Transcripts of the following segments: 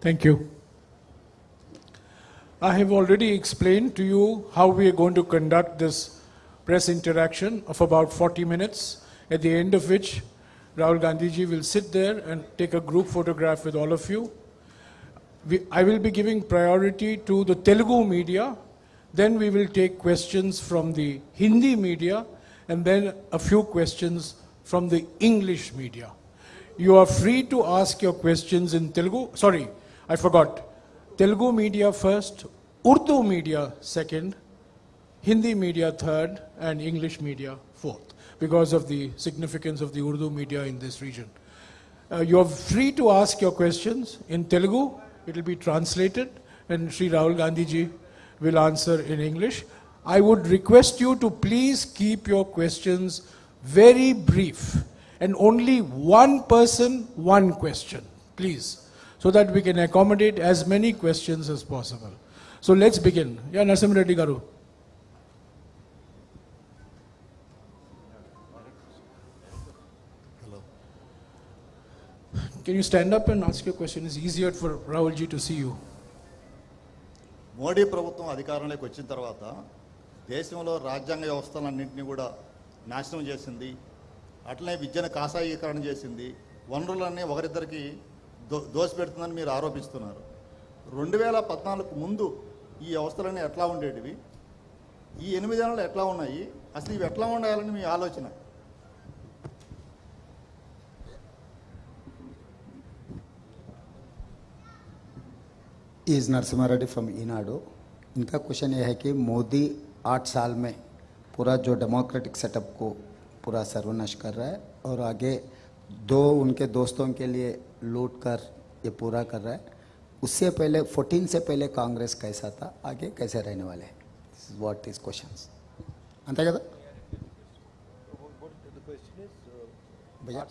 Thank you. I have already explained to you how we are going to conduct this press interaction of about 40 minutes, at the end of which Rahul Gandhiji will sit there and take a group photograph with all of you. We, I will be giving priority to the Telugu media, then we will take questions from the Hindi media, and then a few questions from the English media. You are free to ask your questions in Telugu. Sorry, I forgot. Telugu media first, Urdu media second, Hindi media third, and English media fourth, because of the significance of the Urdu media in this region. Uh, you are free to ask your questions in Telugu. It will be translated, and Sri Rahul Gandhi ji will answer in English. I would request you to please keep your questions very brief and only one person, one question, please, so that we can accommodate as many questions as possible. So let's begin. Yeah, Nasim Reddy Garu. Can you stand up and ask your question? It's easier for Rahul ji to see you. Modi ప్రభుత్వం అధికారంలోకి వచ్చిన తర్వాత దేశంలో రాజ్యాంగ వ్యవస్థలన్నింటినీ కూడా నాశనం చేసింది అట్లనే విద్యను కాషాయీకరణ చేసింది వనరులన్నీ ఒకరిద్దరికి దో దోసిపెడుతుందని మీరు ఆరోపిస్తున్నారు రెండు వేల పద్నాలుగు ముందు ఈ వ్యవస్థలన్నీ ఎట్లా ఉండేటివి ఈ ఎనిమిదేళ్ళు ఎట్లా ఉన్నాయి అసలు ఇవి ఎట్లా ఉండాలని మీ ఆలోచన इज नरसिम्हा रेड्डी फ्रॉम ईनाडु इनका क्वेश्चन ये है कि मोदी आठ साल में पूरा जो डेमोक्रेटिक सेटअप को पूरा सर्वनाश कर रहा है और आगे दो उनके दोस्तों के लिए लूट कर ये पूरा कर रहा है। उससे पहले फोर्टीन से पहले कांग्रेस कैसा था? आगे कैसे रहने वाले हैं? दिस वॉट इज़ क्वेश्चन अंत क्या भैया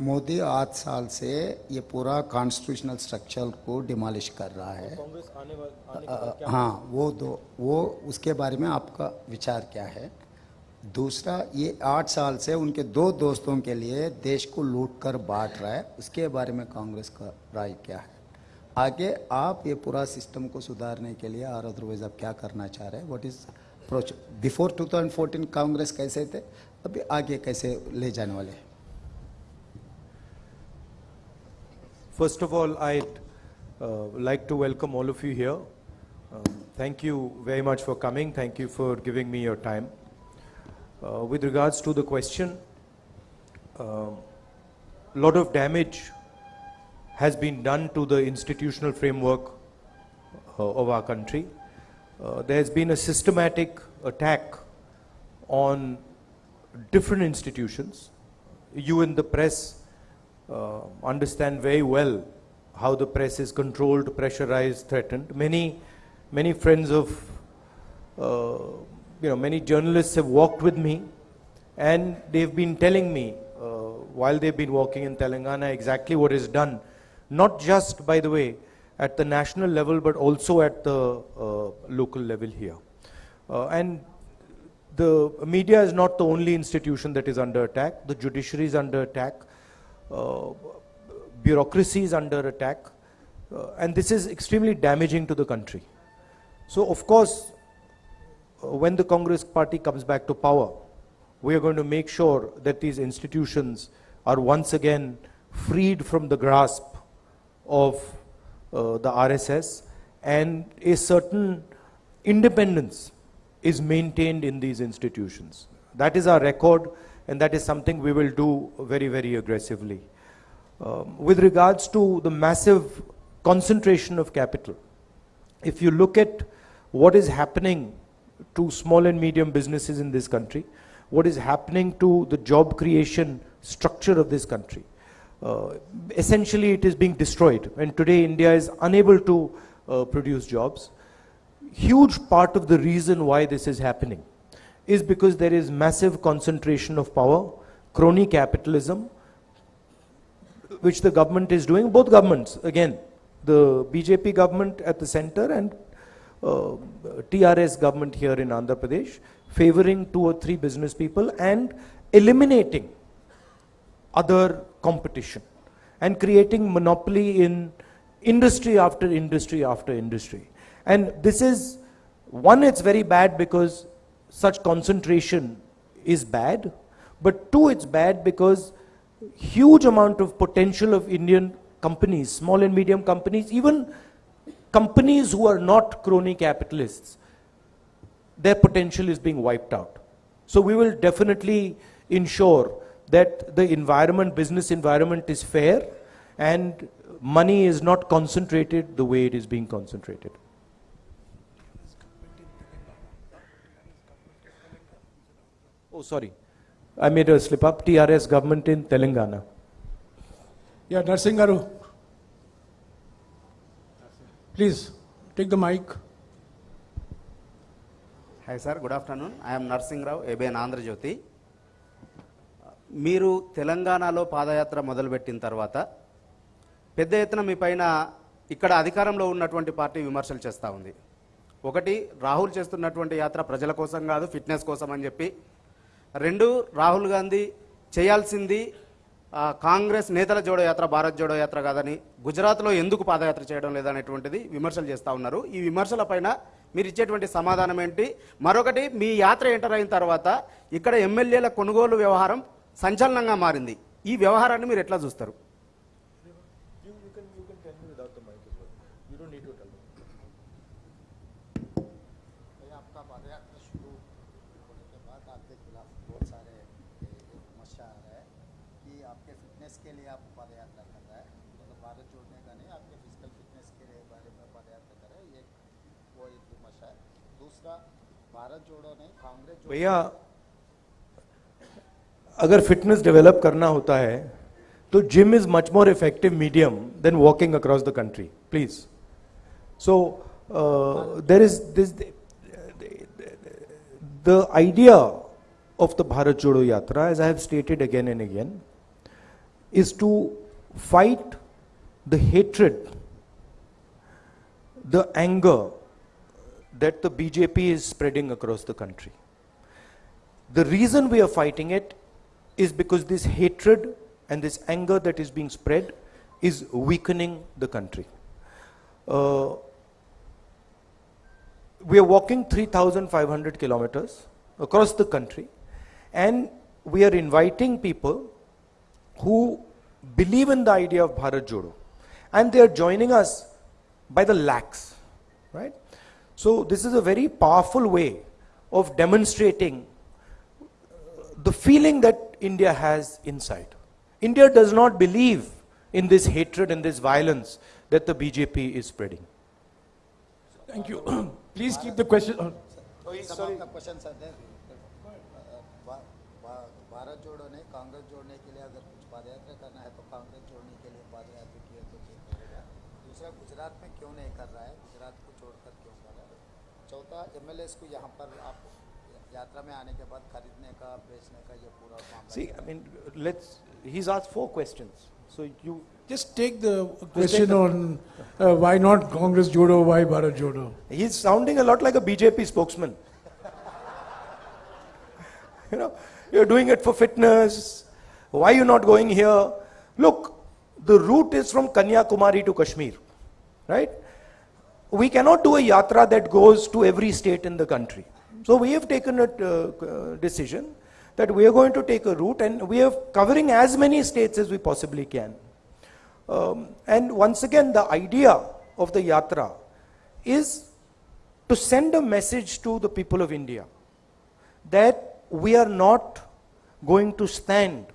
मोदी आठ साल से ये पूरा कॉन्स्टिट्यूशनल स्ट्रक्चर को डिमोलिश कर रहा है। आने आने हाँ वो दो वो उसके बारे में आपका विचार क्या है? दूसरा ये आठ साल से उनके दो दोस्तों के लिए देश को लूट कर बांट रहा है उसके बारे में कांग्रेस का राय क्या है आगे आप ये पूरा सिस्टम को सुधारने के लिए और अदरवाइज़ आप क्या करना चाह रहे हैं what is approach before 2014 Congress कैसे थे अभी आगे कैसे ले जाने वाले हैं First of all, I'd uh, like to welcome all of you here. Um, thank you very much for coming. Thank you for giving me your time. Uh, with regards to the question, a lot of damage has been done to the institutional framework uh, of our country. Uh, there has been a systematic attack on different institutions. You in the press uh, understand very well how the press is controlled, pressurized, threatened. Many, many friends of, uh, you know, many journalists have walked with me, and they've been telling me uh, while they've been walking in Telangana exactly what is done, not just by the way at the national level, but also at the uh, local level here. Uh, and the media is not the only institution that is under attack. The judiciary is under attack. Uh, bureaucracy is under attack. Uh, and this is extremely damaging to the country. So, of course, when the Congress party comes back to power, we are going to make sure that these institutions are once again freed from the grasp of uh, the RSS and a certain independence is maintained in these institutions. That is our record, and that is something we will do very, very aggressively. Um, with regards to the massive concentration of capital, if you look at what is happening to small and medium businesses in this country, what is happening to the job creation structure of this country, uh, essentially it is being destroyed. And today India is unable to uh, produce jobs huge part of the reason why this is happening is because there is massive concentration of power, crony capitalism, which the government is doing, both governments, again, the BJP government at the center and Uh, TRS government here in Andhra Pradesh, favoring two or three business people and eliminating other competition and creating monopoly in industry after industry after industry. And this is, one, it's very bad because such concentration is bad, but two, it's bad because huge amount of potential of Indian companies, small and medium companies, even companies who are not crony capitalists, their potential is being wiped out. So we will definitely ensure that the environment, business environment is fair and money is not concentrated the way it is being concentrated. Oh, sorry. I made a slip up. TRS government in Telangana. Yeah, Narsingh please take the mic hi sir good afternoon I'm Narsing Rao ABN Andhra Jyothi మీరు తెలంగాణలో పాదయాత్ర మొదలుపెట్టిన తర్వాత పెద్ద ఎత్తున మీ పైన ఇక్కడ అధికారంలో ఉన్నటువంటి పార్టీ విమర్శలు చేస్తూ ఉంది. ఒకటి రాహుల్ చేస్తున్నటువంటి యాత్ర ప్రజల కోసం కాదు ఫిట్నెస్ కోసం అని చెప్పి. రెండు రాహుల్ గాంధీ చేయాల్సింది కాంగ్రెస్ నేతల జోడో యాత్ర భారత్ జోడో యాత్ర కాదని గుజరాత్లో ఎందుకు పాదయాత్ర చేయడం లేదనేటువంటిది విమర్శలు చేస్తూ ఉన్నారు. ఈ విమర్శల పైన మీరు ఇచ్చేటువంటి సమాధానం ఏంటి? మరొకటి మీ యాత్ర ఎంటర్ అయిన తర్వాత ఇక్కడ ఎమ్మెల్యేల కొనుగోలు వ్యవహారం సంచలనంగా మారింది. ఈ వ్యవహారాన్ని మీరు ఎట్లా చూస్తారు? आपके फिटनेस के लिए आप पदयात्रा कर रहा है। मतलब भारत जोड़ने का नहीं आपके फ़िज़िकल फिटनेस के लिए बारे में पदयात्रा कर रहे हैं ये वो एक विमर्शा है। दूसरा भारत जोड़ो नहीं कांग्रेस भैया अगर फिटनेस डेवलप करना होता है तो gym is much more effective medium than walking across the country please so there is this the idea of the Bharat Jodo Yatra, as I have stated again and again, is to fight the hatred, the anger that the BJP is spreading across the country. The reason we are fighting it is because this hatred and this anger that is being spread is weakening the country. Uh, we are walking 3,500 kilometers across the country and we are inviting people who believe in the idea of Bharat Jodo and they are joining us by the lakhs, right? So this is a very powerful way of demonstrating the feeling that India has inside. India does not believe in this hatred and this violence that the BJP is spreading. Thank you. Please keep the question. uh, some of the questions are there. Uh, भा- भा- भारत जोड़ो नहीं कांग्रेस जोड़ने के लिए अगर कुछ पदयात्रा करना है तो कांग्रेस जोड़ने के लिए पदयात्रा किए तो ठीक रहेगा दूसरा गुजरात में क्यों नहीं कर रहा है गुजरात को छोड़कर क्यों कर रहा है चौथा एम को यहाँ पर आप यात्रा में आने के बाद खरीदने का बेचने का ये पूरा मामला See, I mean, let's, he's asked four questions. So you, Just take the question on uh, why not Congress Jodo, why Bharat Jodo. he's sounding a lot like a BJP spokesman. you know, you're doing it for fitness. why are you not going here? Look, the route is from Kanyakumari to Kashmir, right? We cannot do a yatra that goes to every state in the country. So we have taken a uh, decision that we are going to take a route and we are covering as many states as we possibly can. Um, and once again, the idea of the yatra is to send a message to the people of India that we are not going to stand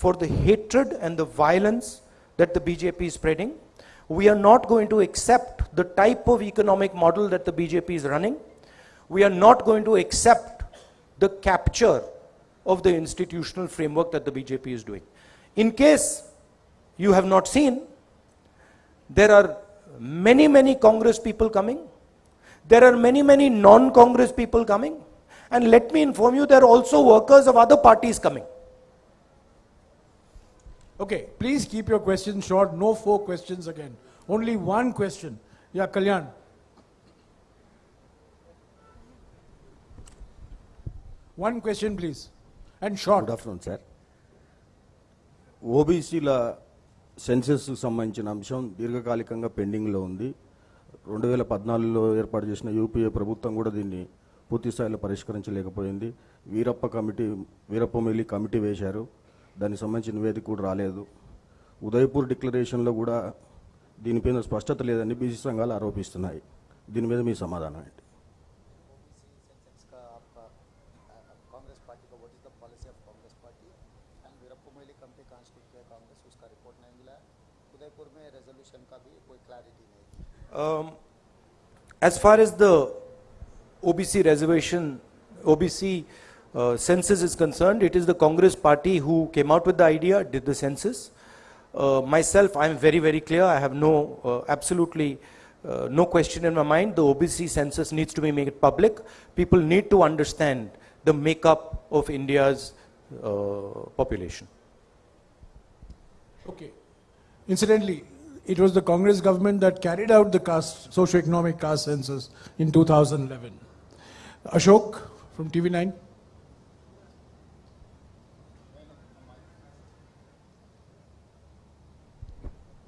for the hatred and the violence that the BJP is spreading. We are not going to accept the type of economic model that the BJP is running. We are not going to accept the capture of the institutional framework that the BJP is doing. In case you have not seen, there are many, many Congress people coming. There are many, many non Congress people coming. And let me inform you, there are also workers of other parties coming. Okay, please keep your questions short. No four questions again. Only one question. Yeah, Kalyan. One question, please. And short. Good afternoon sir ఓబీసీల సెన్సెస్కు సంబంధించిన అంశం దీర్ఘకాలికంగా పెండింగ్లో ఉంది రెండు వేల పద్నాలుగులో ఏర్పాటు చేసిన యూపీఏ ప్రభుత్వం కూడా దీన్ని పూర్తి స్థాయిలో పరిష్కరించలేకపోయింది వీరప్ప కమిటీ వీరప్ప మిల్లి కమిటీ వేశారు దానికి సంబంధించి నివేదిక కూడా రాలేదు. ఉదయపూర్ డిక్లరేషన్లో కూడా దీనిపైన స్పష్టత లేదని బీసీ సంఘాలు ఆరోపిస్తున్నాయి. దీని మీద మీ సమాధానం ఏంటి? Um, as far as the OBC reservation, OBC uh, census is concerned, it is the Congress party who came out with the idea, did the census. Uh, myself, I am very, very clear. I have no, uh, absolutely uh, no question in my mind. The OBC census needs to be made public. People need to understand the makeup of India's uh, population. Okay. Incidentally, it was the Congress government that carried out the caste, socio-economic caste census in 2011. Ashok from TV9.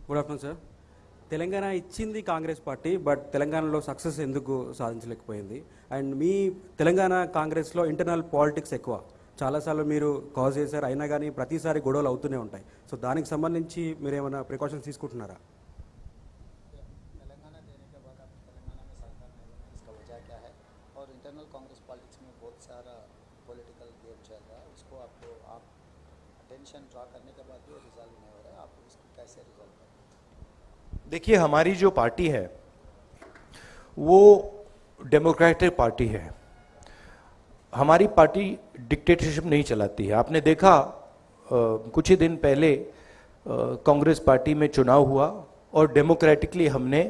Good afternoon sir Telangana ఇచ్చింది Congress party but తెలంగాణలో success ఎందుకు సాధించలేకపోయింది and మీ తెలంగాణ కాంగ్రెస్లో internal politics ఎక్కువ చాలాసార్లు మీరు cause చేశారు అయినా కానీ ప్రతిసారి గొడవలు అవుతూనే ఉంటాయి సో దానికి సంబంధించి మీరు ఏమైనా ప్రికాషన్స్ తీసుకుంటున్నారా तेलंगाना देने के बाद आप तेलंगाना में सरकार नहीं बनी इसका वजह क्या है और इंटरनल कांग्रेस पॉलिटिक्स में बहुत सारा पॉलिटिकल गेम चल रहा है उसको आपको आप अटेंशन ड्रा करने के बाद भी रिजल्व नहीं हो रहा है आप उसको कैसे रिजल्व करें देखिए हमारी जो पार्टी है वो डेमोक्रेटिक पार्टी है। हमारी पार्टी डिक्टेटरशिप नहीं चलाती है। आपने देखा अ, कुछ ही दिन पहले कांग्रेस पार्टी में चुनाव हुआ और डेमोक्रेटिकली हमने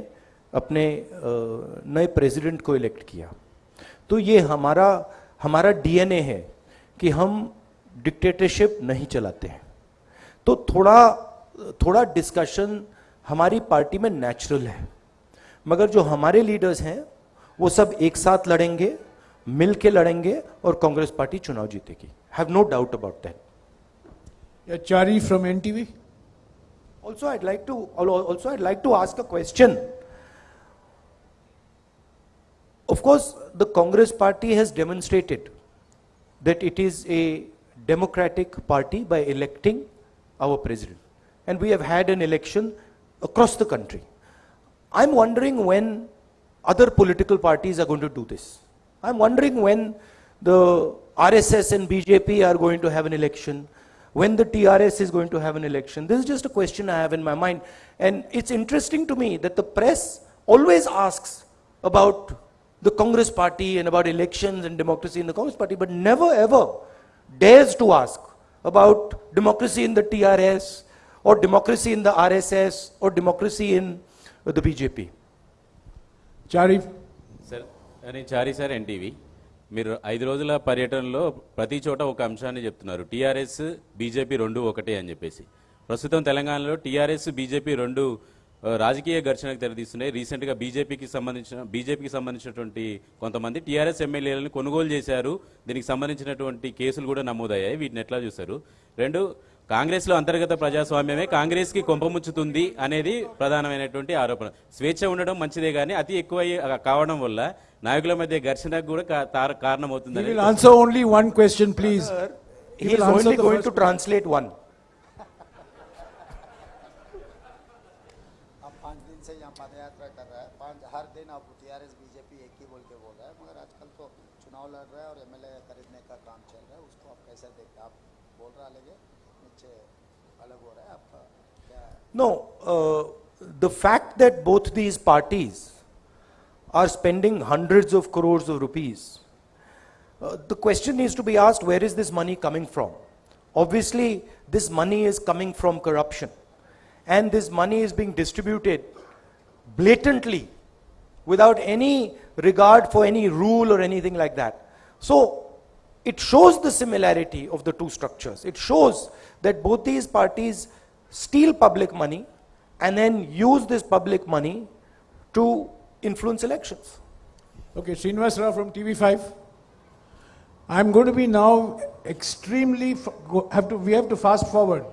अपने नए प्रेसिडेंट को इलेक्ट किया। तो ये हमारा हमारा डीएनए है कि हम डिक्टेटरशिप नहीं चलाते हैं। तो थोड़ा थोड़ा डिस्कशन हमारी पार्टी में नेचुरल है। मगर जो हमारे लीडर्स हैं वो सब एक साथ लड़ेंगे मिल के लड़ेंगे और कांग्रेस पार्टी चुनाव जीतेगी। Have no doubt about that Chari from N T also I'd like to also I'd like to ask a question of course the Congress party has demonstrated that it is a democratic party by electing our president and we have had an election across the country. I'm wondering when other political parties are going to do this. I'm wondering when the RSS and BJP are going to have an election, when the TRS is going to have an election. This is just a question I have in my mind. And it's interesting to me that the press always asks about the Congress party and about elections and democracy in the Congress party, but never ever dares to ask about democracy in the TRS or democracy in the RSS or democracy in uh, the BJP. Chari, sir నేను Chari sir NTV మీరు ఐదు రోజుల పర్యటనలో ప్రతి చోట ఒక అంశాన్ని చెప్తున్నారు. టీఆర్ఎస్ బీజేపీ రెండు ఒకటే అని చెప్పేసి. ప్రస్తుతం తెలంగాణలో టీఆర్ఎస్ బీజేపీ రెండు రాజకీయ ఘర్షణకు తెరదీస్తున్నాయి రీసెంట్గా బీజేపీకి సంబంధించిన బీజేపీకి సంబంధించినటువంటి కొంతమంది టీఆర్ఎస్ ఎమ్మెల్యేలను కొనుగోలు చేశారు. దీనికి సంబంధించినటువంటి కేసులు కూడా నమోదయ్యాయి. వీటిని ఎట్లా చూస్తారు? రెండు కాంగ్రెస్లో అంతర్గత ప్రజాస్వామ్యమే కాంగ్రెస్కి కొంపముచ్చుతుంది అనేది ప్రధానమైనటువంటి ఆరోపణ స్వేచ్ఛ ఉండడం మంచిదే కానీ అతి ఎక్కువ కావడం వల్ల నాయకుల మధ్య ఘర్షణకు కూడా కా- తార- he కారణమవుతుందని will answer only one question, please. He will is answer only the going first to translate one. आप पाँच दिन से यहाँ पद यात्रा कर रहा है पाँच हर दिन आप टीआरएस बीजेपी एक ही बोल के बोल रहा है मगर आजकल तो चुनाव लड़ रहा है और एमएलए खरीदने का काम चल रहा है उसको आप कैसे देखते हैं आप बोल रहा लगे Ah, no, uh, the fact that both these parties are spending hundreds of crores of rupees, uh, the question needs to be asked, where is this money coming from? Obviously, this money is coming from corruption. And this money is being distributed blatantly without any regard for any rule or anything like that. So it shows the similarity of the two structures. It shows that both these parties steal public money and then use this public money to influence elections. Okay, Srinivas Rao from TV5. I'm going to be now extremely, f- go- have to, we have to fast forward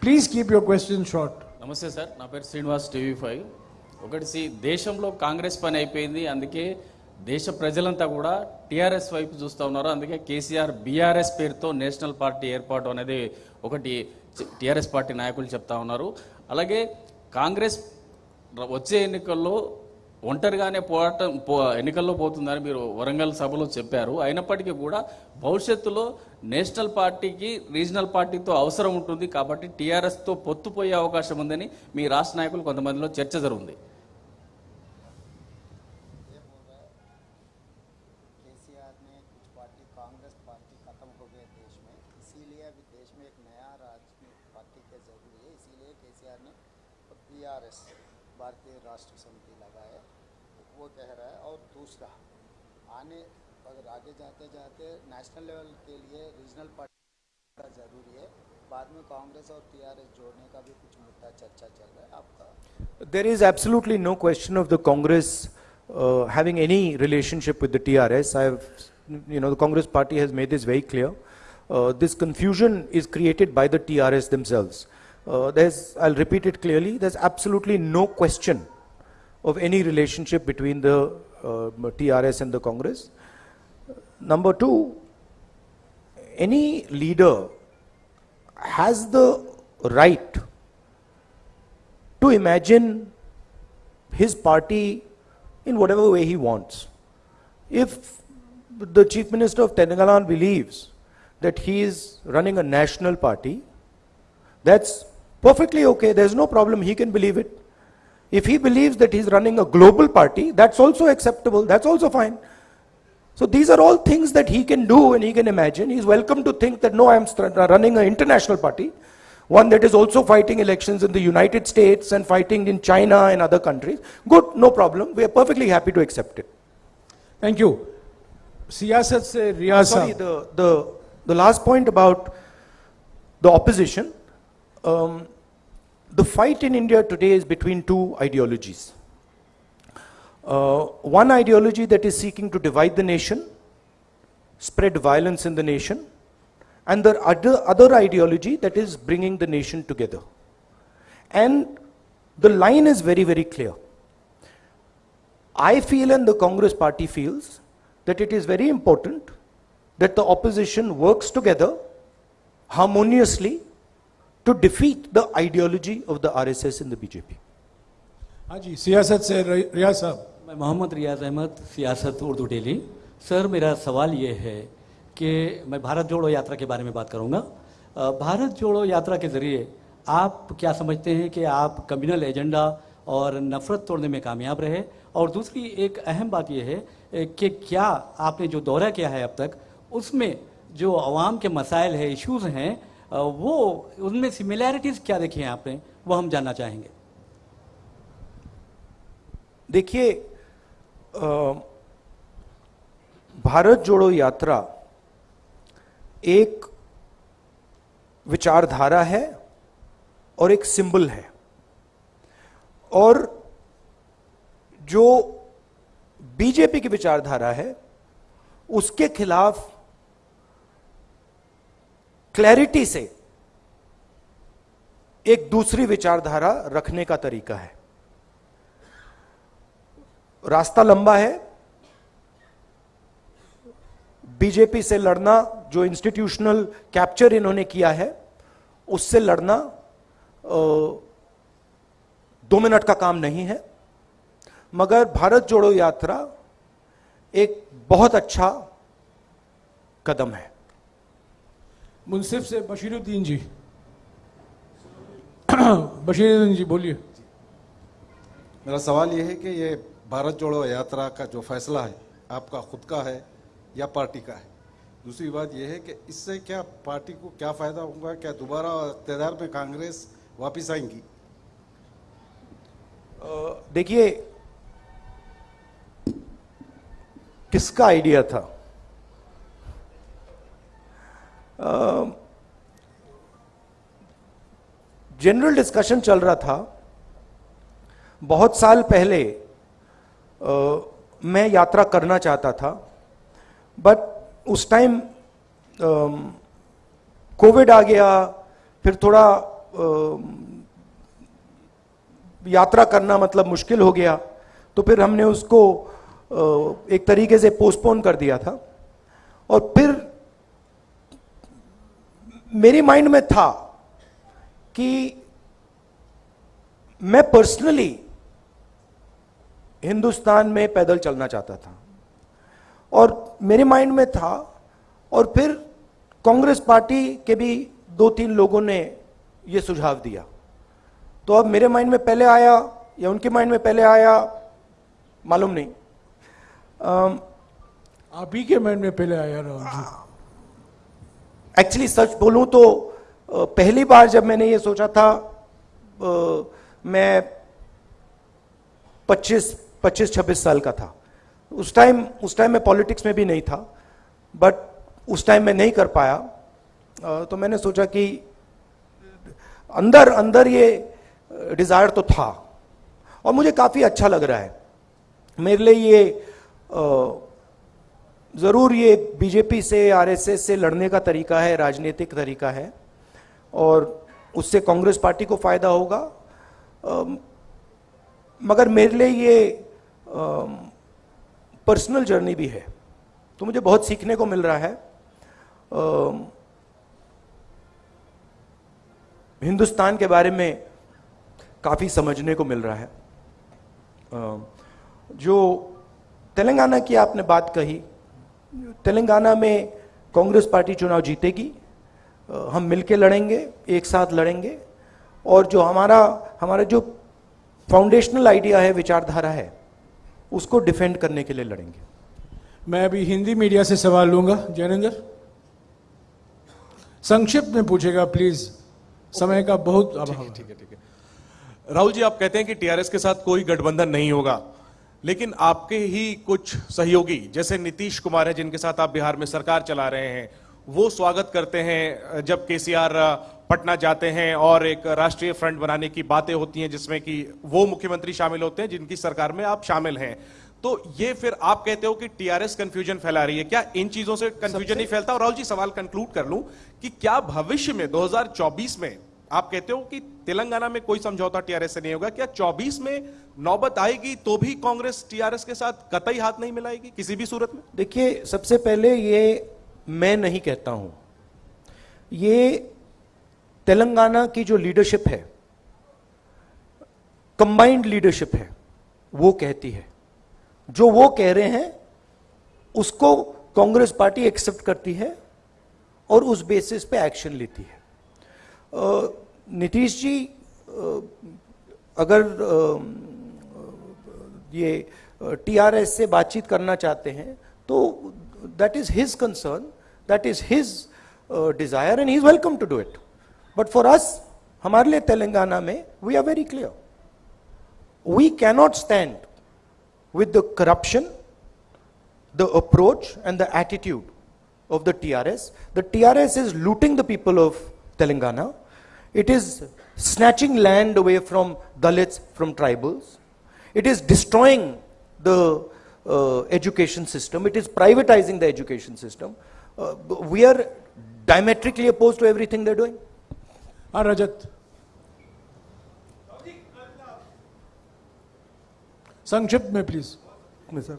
Please keep your questions short. నమస్తే sir నా పేరు Srinivas TV five ఒకటి C దేశంలో కాంగ్రెస్ పని అయిపోయింది అందుకే దేశ ప్రజలంతా కూడా టీఆర్ఎస్ వైపు చూస్తూ ఉన్నారు. అందుకే కేసీఆర్ బీఆర్ఎస్ పేరుతో నేషనల్ పార్టీ ఏర్పాటు అనేది ఒకటి టీఆర్ఎస్ పార్టీ నాయకులు చెప్తా ఉన్నారు. అలాగే కాంగ్రెస్ వచ్చే ఎన్నికల్లో ఒంటరిగానే పోరాటం పో ఎన్నికల్లో పోతుందని మీరు వరంగల్ సభలో చెప్పారు. అయినప్పటికీ కూడా భవిష్యత్తులో నేషనల్ పార్టీకి రీజనల్ పార్టీతో అవసరం ఉంటుంది కాబట్టి టీఆర్ఎస్తో పొత్తుపోయే అవకాశం ఉందని మీ రాష్ట్ర నాయకులు కొంతమందిలో చర్చ జరుగుతుంది जाते जाते नेशनल लेवल के लिए रीजनल पार्टी का जरूरी है बाद में कांग्रेस और टीआरएस जोड़ने का भी कुछ मुद्दा चर्चा चल रहा है आपका There is absolutely no question of the Congress uh, having any relationship with the TRS. I have, you know, the Congress party has made this very clear. Uh, this confusion is created by the TRS themselves. Uh, there's, I'll repeat it clearly, there's absolutely no question of any relationship between the uh, TRS and the Congress. Number two, any leader has the right to imagine his party in whatever way he wants. If the Chief Minister of Telangana believes that he is running a national party, that's perfectly okay. There's no problem. He can believe it. If he believes that he's running a global party, that's also acceptable. That's also fine. So these are all things that he can do and he can imagine. He's welcome to think that no, I'm uh, running an international party, one that is also fighting elections in the United States and fighting in China and other countries. Good, no problem. We are perfectly happy to accept it. Thank you. Siyasat se riyasa. Sorry, the, the, the last point about the opposition. Um, the fight in India today is between two ideologies. Uh, one ideology that is seeking to divide the nation, spread violence in the nation, and the other, other ideology that is bringing the nation together. And the line is very, very clear. I feel and the Congress party feels that it is very important that the opposition works together harmoniously to defeat the ideology of the RSS and the BJP. हाँ जी सियासत से रि- रियाज साहब मैं मोहम्मद रियाज अहमद, सियासत Urdu daily. Sir, मेरा सवाल ये है कि मैं भारत जोड़ो यात्रा के बारे में बात करूँगा। भारत जोड़ो यात्रा के ज़रिए आप क्या समझते हैं कि आप कम्युनल एजेंडा और नफ़रत तोड़ने में कामयाब रहे? और दूसरी एक अहम बात यह है कि क्या आपने जो दौरा किया है अब तक, उसमें जो आवाम के मसाइल है इश्यूज़ हैं वो, उनमें सिमिलैरिटीज़ क्या देखी हैं आपने? वो हम जानना चाहेंगे। देखिए भारत जोड़ो यात्रा एक विचारधारा है और एक सिंबल है। और जो बीजेपी की विचारधारा है, उसके खिलाफ क्लैरिटी से एक दूसरी विचारधारा रखने का तरीका है। रास्ता लंबा है। बीजेपी से लड़ना जो इंस्टीट्यूशनल कैप्चर इन्होंने किया है उससे लड़ना दो मिनट का काम नहीं है। मगर भारत जोड़ो यात्रा एक बहुत अच्छा कदम है। मुंसिफ से बशीरुद्दीन जी। बशीरुद्दीन जी बोलिए। मेरा सवाल यह है कि ये भारत जोड़ो यात्रा का जो फैसला है, आपका खुद का है या पार्टी का है? दूसरी बात यह है कि इससे क्या पार्टी को क्या फ़ायदा होगा? क्या दोबारा इकतदार में कांग्रेस वापस आएँगी? देखिए, किसका आइडिया था? जनरल डिस्कशन चल रहा था। बहुत साल पहले मैं यात्रा करना चाहता था बट उस टाइम कोविड आ गया फिर थोड़ा अ, यात्रा करना मतलब मुश्किल हो गया तो फिर हमने उसको अ, एक तरीके से पोस्टपोन कर दिया था। और फिर मेरे माइंड में था कि मैं पर्सनली हिंदुस्तान में पैदल चलना चाहता था। और मेरे माइंड में था और फिर कांग्रेस पार्टी के भी दो तीन लोगों ने ये सुझाव दिया। तो अब मेरे माइंड में पहले आया या उनके माइंड में पहले आया मालूम नहीं। आप ही के माइंड में पहले आया राहुल जी। एक्चुअली सच बोलूँ तो पहली बार जब मैंने ये सोचा था अ, मैं 25 25 26 साल का था। उस टाइम उस टाइम मैं पॉलिटिक्स में भी नहीं था बट उस टाइम मैं नहीं कर पाया। तो मैंने सोचा कि अंदर अंदर ये डिज़ायर तो था, और मुझे काफ़ी अच्छा लग रहा है। मेरे लिए ये ज़रूर ये बीजेपी से आरएसएस से लड़ने का तरीका है, राजनीतिक तरीका है, और उससे कांग्रेस पार्टी को फ़ायदा होगा। मगर मेरे लिए ये पर्सनल जर्नी भी है। तो मुझे बहुत सीखने को मिल रहा है। अम, हिंदुस्तान के बारे में काफ़ी समझने को मिल रहा है। अम, जो तेलंगाना की आपने बात कही तेलंगाना में कांग्रेस पार्टी चुनाव जीतेगी। हम मिलके लड़ेंगे एक साथ लड़ेंगे। और जो हमारा हमारा जो फाउंडेशनल आइडिया है विचारधारा है उसको डिफेंड करने के लिए लड़ेंगे। मैं अभी हिंदी मीडिया से सवाल लूँगा जैनेंद्र। संक्षिप्त में पूछेगा प्लीज़ समय का बहुत अभाव है। ठीक है ठीक है। राहुल जी आप कहते हैं कि टीआरएस के साथ कोई गठबंधन नहीं होगा लेकिन आपके ही कुछ सहयोगी जैसे नीतीश कुमार है जिनके साथ आप बिहार में सरकार चला रहे हैं वो स्वागत करते हैं जब केसीआर पटना जाते हैं और एक राष्ट्रीय फ्रंट बनाने की बातें होती हैं जिसमें कि वो मुख्यमंत्री शामिल होते हैं जिनकी सरकार में आप शामिल हैं। तो ये फिर आप कहते हो कि टीआरएस कंफ्यूजन फैला रही है। क्या इन चीज़ों से कंफ्यूजन नहीं फैलता? और राहुल जी सवाल कंक्लूड कर लूँ कि क्या भविष्य में 2024 में आप कहते हो कि तेलंगाना में कोई समझौता टीआरएस से नहीं होगा? क्या 24 में नौबत आएगी तो भी कांग्रेस टीआरएस के साथ कतई हाथ नहीं मिलाएगी किसी भी सूरत में? देखिए सबसे पहले ये मैं नहीं कहता हूँ। ये तेलंगाना की जो लीडरशिप है कंबाइंड लीडरशिप है, वो कहती है। जो वो कह रहे हैं, उसको कांग्रेस पार्टी एक्सेप्ट करती है और उस बेसिस पे एक्शन लेती है। नीतीश जी अगर ये टीआरएस से बातचीत करना चाहते हैं तो that is his concern that is his desire and he is welcome to do it but for us हमारे लिए तेलंगाना में we are very clear we cannot stand with the corruption, the approach, and the attitude of the TRS. The TRS is looting the people of Telangana. It is snatching land away from Dalits, from tribals. It is destroying the uh, education system. It is privatizing the education system. Uh, we are diametrically opposed to everything they're doing. हाँ रजत संक्षिप्त में please में sir.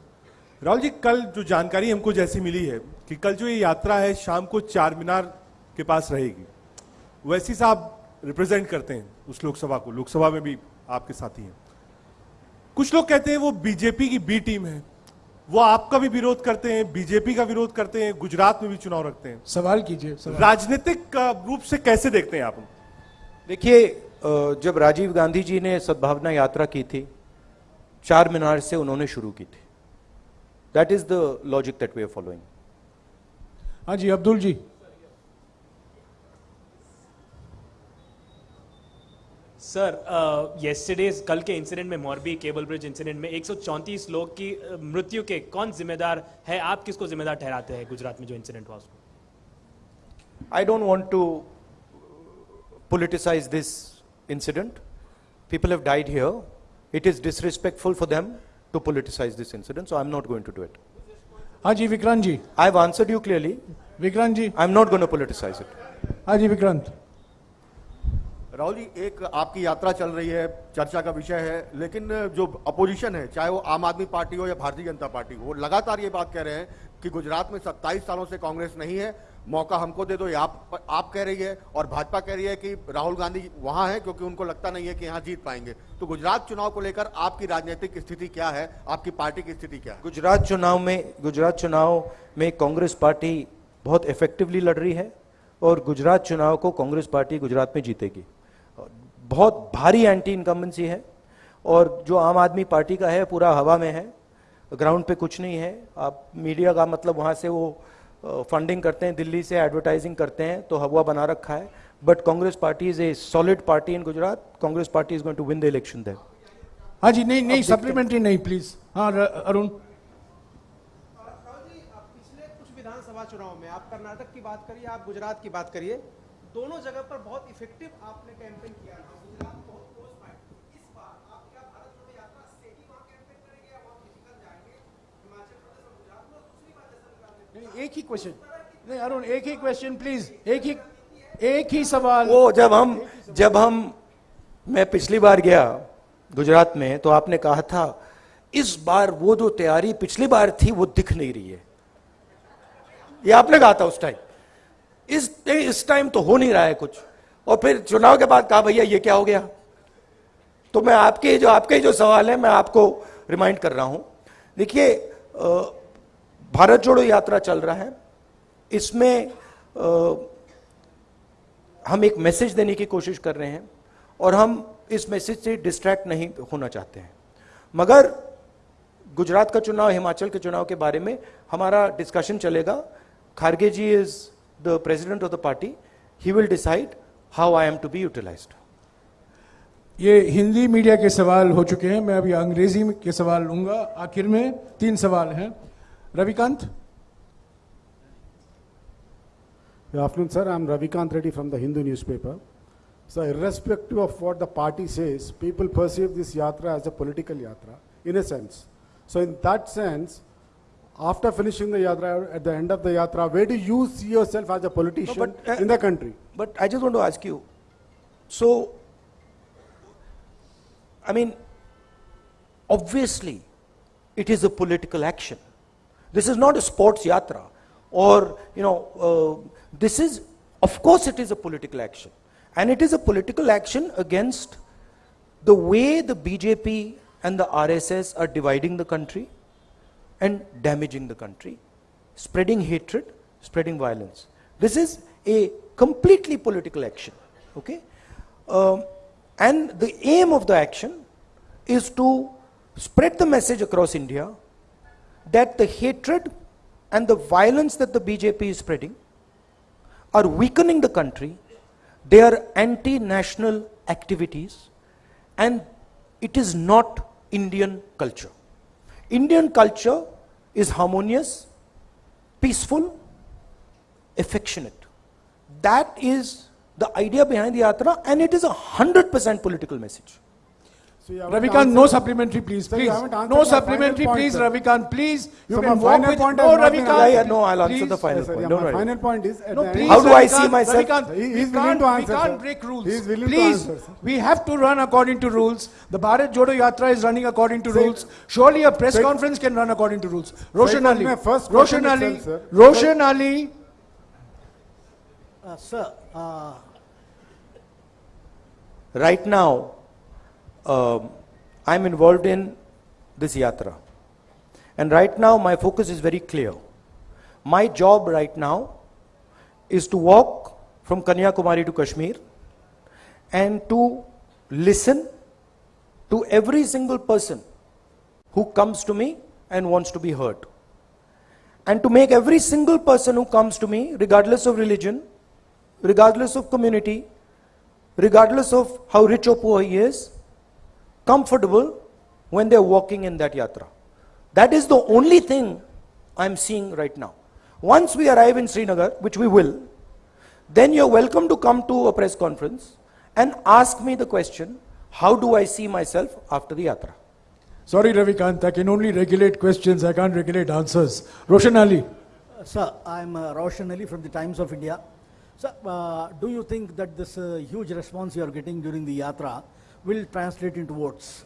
Rahul ji कल जो जानकारी हमको जैसी मिली है कि कल जो ये यात्रा है शाम को चार मीनार के पास रहेगी। वैसी साहब रिप्रेजेंट करते हैं उस लोकसभा को। लोकसभा में भी आपके साथी हैं। कुछ लोग कहते हैं वो बीजेपी की बी टीम है। वो आपका भी विरोध करते हैं बीजेपी का विरोध करते हैं गुजरात में भी चुनाव रखते हैं। सवाल कीजिए राजनीतिक रूप से कैसे देखते हैं आप? देखिए जब राजीव गांधी जी ने सद्भावना यात्रा की थी चार मीनार से उन्होंने शुरू की थी। That is the logic that we are following हाँ जी अब्दुल जी। सर येस्टरडे कल के इंसिडेंट में मोरबी केबल ब्रिज इंसिडेंट में 134 लोग की मृत्यु के कौन जिम्मेदार है? आप किसको जिम्मेदार ठहराते हैं गुजरात में जो इंसिडेंट हुआ उसको I don't want to politicize this incident. People have died here. It is disrespectful for them to politicize this incident, so I'm not going to do it. Haji Vikranji. I've answered you clearly. Vikranji. I'm not going to politicize it. Haji Vikrant. Rahul ji, एक आपकी यात्रा चल रही है, चर्चा का विषय है, लेकिन जो अपोजिशन है, चाहे वो आम आदमी पार्टी हो या भारतीय जनता पार्टी हो लगातार ये बात कह रहे हैं कि गुजरात में 27 सालों से कांग्रेस नहीं है, मौका हमको दे दो, ये आप आप कह रही है, और भाजपा कह रही है कि राहुल गांधी वहाँ है, क्योंकि उनको लगता नहीं है कि यहाँ जीत पाएँगे। तो गुजरात चुनाव को लेकर आपकी राजनीतिक स्थिति क्या है, आपकी पार्टी की स्थिति क्या है? गुजरात चुनाव में, गुजरात चुनाव में कांग्रेस पार्टी बहुत इफेक्टिवली लड़ रही है, और गुजरात चुनाव को कांग्रेस पार्टी गुजरात में जीतेगी। बहुत भारी एंटी इनकम्बेंसी है और जो आम आदमी पार्टी का है पूरा हवा में है ग्राउंड पे कुछ नहीं है। आप मीडिया का मतलब वहाँ से वो फंडिंग करते हैं दिल्ली से एडवर्टाइजिंग करते हैं तो हवा बना रखा है। But Congress party is a solid party in Gujarat Congress party is going to win the election there हाँ जी नहीं नहीं सप्लीमेंट्री नहीं प्लीज़ हाँ अरुण। पिछले कुछ विधानसभा चुनाव में आप कर्नाटक की बात करिए आप गुजरात की बात करिए। दोनों जगह पर बहुत इफ़ेक्टिव आपने कैंपेन किया था। गुजरात बहुत क्लोज फाइट इस बार आप क्या भारत जोड़ो यात्रा से ही वहाँ कैंपेन करेंगे या वहाँ फ़िज़िकल जाएँगे। हिमाचल प्रदेश और गुजरात में दूसरी बात जैसा निकालने नहीं, एक ही क्वेश्चन नहीं अरुण एक ही क्वेश्चन प्लीज़ एक ही एक ही सवाल। वो जब हम जब हम मैं पिछली बार गया गुजरात में तो आपने कहा था इस बार वो जो तैयारी पिछली बार थी वो दिख नहीं रही है। ये आपने कहा था उस टाइम इस इस टाइम तो हो नहीं रहा है कुछ। और फिर चुनाव के बाद कहा भैया ये क्या हो गया? तो मैं आपके जो आपके जो सवाल है मैं आपको रिमाइंड कर रहा हूँ। देखिए भारत जोड़ो यात्रा चल रहा है। इसमें अ, हम एक मैसेज देने की कोशिश कर रहे हैं और हम इस मैसेज से डिस्ट्रैक्ट नहीं होना चाहते हैं। मगर गुजरात का चुनाव हिमाचल के चुनाव के बारे में हमारा डिस्कशन चलेगा। Kharge ji is the president of the party he will decide how I am to be utilized ये हिंदी मीडिया के सवाल हो चुके हैं मैं अभी अंग्रेज़ी में के सवाल लूँगा आखिर में तीन सवाल हैं Ravikant Good afternoon, sir. I'm Ravikant Reddy from the Hindu newspaper. So, irrespective of what the party says, people perceive this yatra as a political yatra, in a sense. So, in that sense, after finishing the yatra, at the end of the yatra, where do you see yourself as a politician but, uh, in the country? But I just want to ask you so, I mean, obviously, it is a political action. This is not a sports yatra or, you know, uh, this is, of course, it is a political action. And it is a political action against the way the BJP and the RSS are dividing the country and damaging the country, spreading hatred, spreading violence. This is a completely political action. Okay? Um, and the aim of the action is to spread the message across India that the hatred and the violence that the BJP is spreading are weakening the country. They are anti national activities, and it is not Indian culture. Indian culture is harmonious, peaceful, affectionate. That is the idea behind the yatra, and it is a 100% political message. So Ravikant, no supplementary, please. Sir, please. No supplementary, point, please, sir. Ravikant. Please, you So can my walk with point No, has not been Ravikant. Yeah, yeah, no, I'll answer please. the final Yes, sir, point. yeah, Don't my worry. final point is No, please, How do I see myself? Ravikant, He- we he's willing can't, to answer, we can't break rules. He is willing to please, answer, sir. we have to run according to rules. The Bharat Jodo Yatra is running according to Sir, rules. Surely a press sir- conference can run according to rules. Roshan Sir, Ali. Roshan Ali. sir. Roshan Ali. Uh, sir, uh, Right now, um, I'm involved in this yatra. And right now, my focus is very clear. My job right now is to walk from Kanyakumari to Kashmir and to listen to every single person who comes to me and wants to be heard. And to make every single person who comes to me, regardless of religion, regardless of community, regardless of how rich or poor he is, comfortable when they're walking in that yatra. That is the only thing I'm seeing right now. Once we arrive in Srinagar, which we will, then you're welcome to come to a press conference and ask me the question, how do I see myself after the yatra? Sorry, Ravikant, I can only regulate questions, I can't regulate answers. Roshan Ali. sir, I'm uh, Roshan Ali from the Times of India. Sir, uh, do you think that this uh, huge response you are getting during the yatra will translate into words.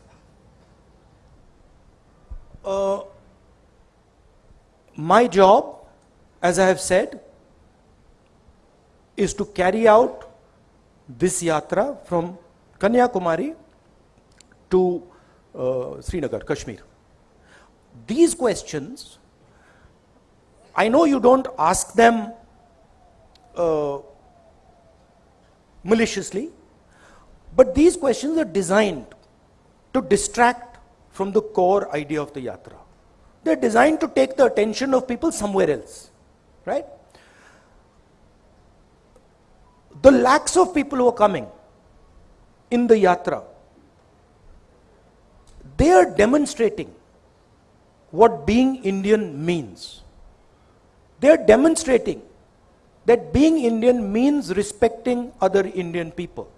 Uh, my job, as I have said, is to carry out this yatra from Kanyakumari to uh, Srinagar, Kashmir. These questions, I know you don't ask them uh, maliciously, but these questions are designed to distract from the core idea of the yatra. They're designed to take the attention of people somewhere else, right? The lakhs of people who are coming in the yatra, they are demonstrating what being Indian means. They are demonstrating that being Indian means respecting other Indian people.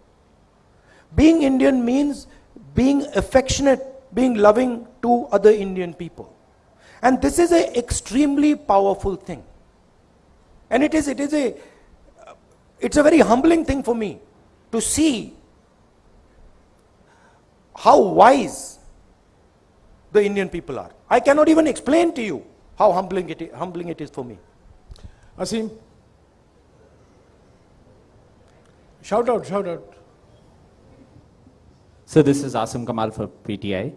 Being Indian means being affectionate, being loving to other Indian people. And this is an extremely powerful thing. And it is, it is a, it's a very humbling thing for me to see how wise the Indian people are. I cannot even explain to you how humbling it, humbling it is for me. Asim. Shout out, shout out. So this is Asim Kamal for PTI.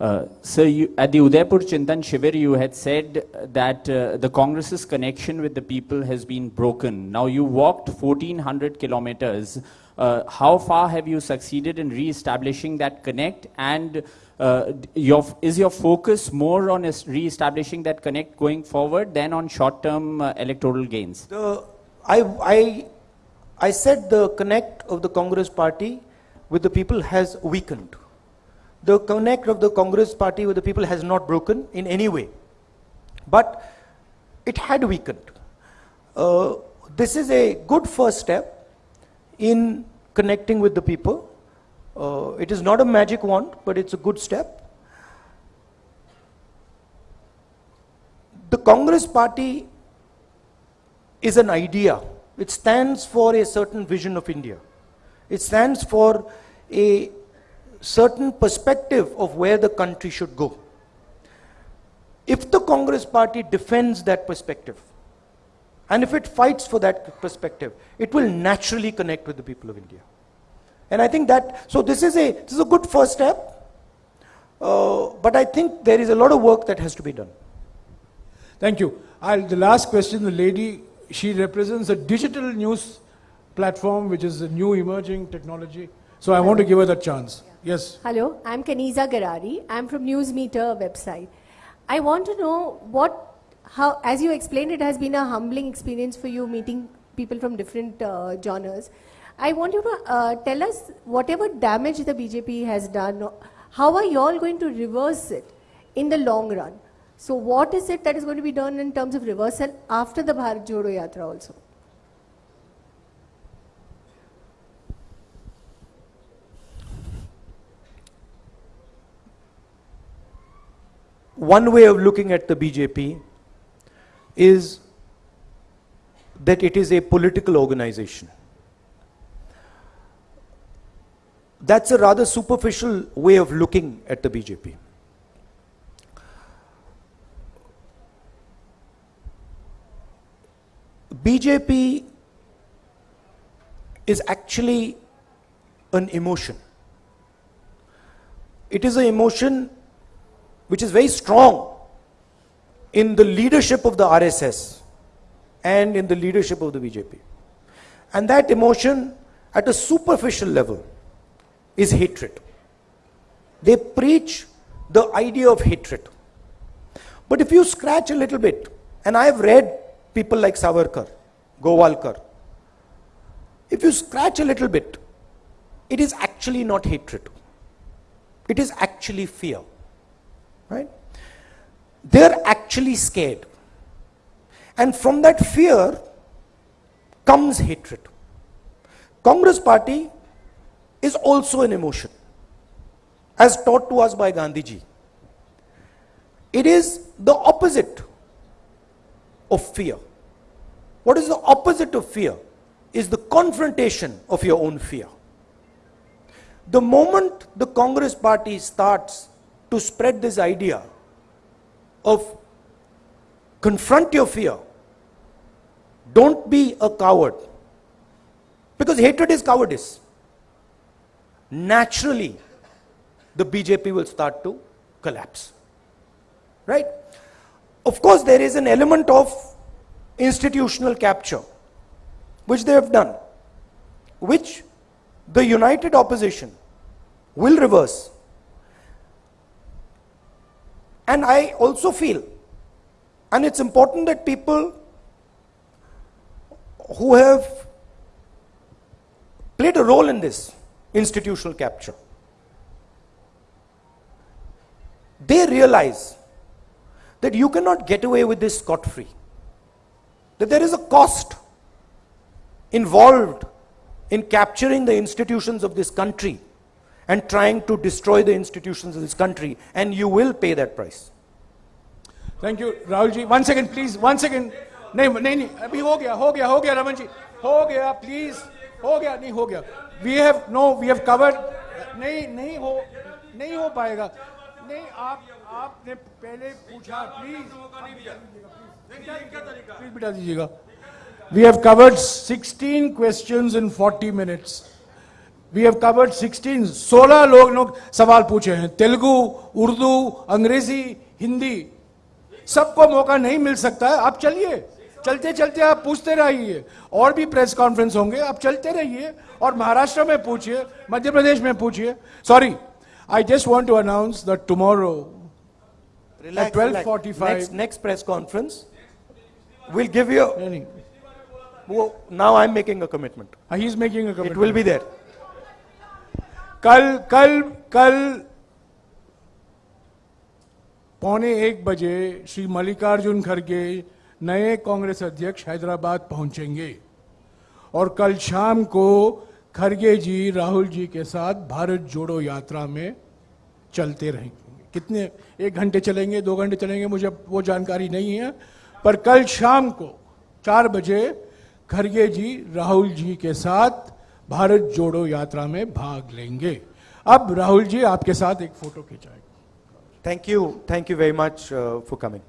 Uh, so you, at the Udaipur Chintan Shivir, you had said that uh, the Congress's connection with the people has been broken. Now you walked 1400 kilometers. Uh, how far have you succeeded in re-establishing that connect? And uh, your, is your focus more on re-establishing that connect going forward than on short-term uh, electoral gains? The, I, I, I said the connect of the Congress party with the people has weakened. The connect of the Congress party with the people has not broken in any way. But it had weakened. Uh, this is a good first step in connecting with the people. Uh, it is not a magic wand, but it's a good step. The Congress party is an idea. It stands for a certain vision of India. It stands for a certain perspective of where the country should go. If the Congress party defends that perspective, and if it fights for that perspective, it will naturally connect with the people of India. And I think that, so this is a, this is a good first step, uh, but I think there is a lot of work that has to be done. Thank you. I'll, the last question, the lady, she represents a digital news platform, which is a new emerging technology. So I want to give her that chance. Yes. Hello, I'm Kaniza Garari. I'm from Newsmeter website. I want to know what, how, as you explained, it has been a humbling experience for you meeting people from different uh, genres. I want you to uh, tell us whatever damage the BJP has done, how are you all going to reverse it in the long run? So, what is it that is going to be done in terms of reversal after the Bharat Jodo Yatra also? One way of looking at the BJP is that it is a political organization. That's a rather superficial way of looking at the BJP. BJP is actually an emotion. It is an emotion which is very strong in the leadership of the RSS and in the leadership of the BJP. And that emotion at a superficial level is hatred. They preach the idea of hatred. But if you scratch a little bit, and I have read people like Savarkar, Golwalkar, if you scratch a little bit, it is actually not hatred. It is actually fear. Right? They're actually scared. And from that fear comes hatred. Congress party is also an emotion, as taught to us by Gandhiji. It is the opposite of fear. What is the opposite of fear? is the confrontation of your own fear. The moment the Congress party starts to spread this idea of confront your fear, don't be a coward. Because hatred is cowardice. Naturally, the BJP will start to collapse. Right? Of course, there is an element of institutional capture, which they have done, which the united opposition will reverse. And I also feel, and it's important that people who have played a role in this institutional capture, they realize that you cannot get away with this scot free. That there is a cost involved in capturing the institutions of this country and trying to destroy the institutions of this country, and you will pay that price. Thank you Rahul ji one second please one second नहीं नहीं नहीं अभी हो गया हो गया हो गया रमन जी हो गया प्लीज हो गया नहीं हो गया we have no we have covered नहीं नहीं हो नहीं हो पाएगा नहीं आप आपने पहले पूछा प्लीज प्लीज बिठा दीजिएगा we have covered 16 questions in 40 minutes We have covered 16 16 लोग लोग सवाल पूछे हैं तेलुगु उर्दू अंग्रेज़ी हिंदी सबको मौका नहीं मिल सकता है आप चलिए चलते चलते आप पूछते रहिए और भी प्रेस कॉन्फ्रेंस होंगे आप चलते रहिए और महाराष्ट्र में पूछिए मध्य प्रदेश में पूछिए sorry I just want to announce that tomorrow. 12:45 Next, next press conference, we'll give you. Well, now I'm making a commitment. he is making a commitment. It will be there. कल कल कल पौने एक बजे श्री मल्लिकार्जुन खड़गे नए कांग्रेस अध्यक्ष हैदराबाद पहुँचेंगे और कल शाम को खड़गे जी, राहुल जी के साथ भारत जोड़ो यात्रा में चलते रहेंगे। कितने, एक घंटे चलेंगे, दो घंटे चलेंगे, मुझे वो जानकारी नहीं है, पर कल शाम को चार बजे खड़गे जी, राहुल जी के साथ भारत जोड़ो यात्रा में भाग लेंगे। अब राहुल जी, आपके साथ एक photo खिंचाएँगे thank you thank you very much for coming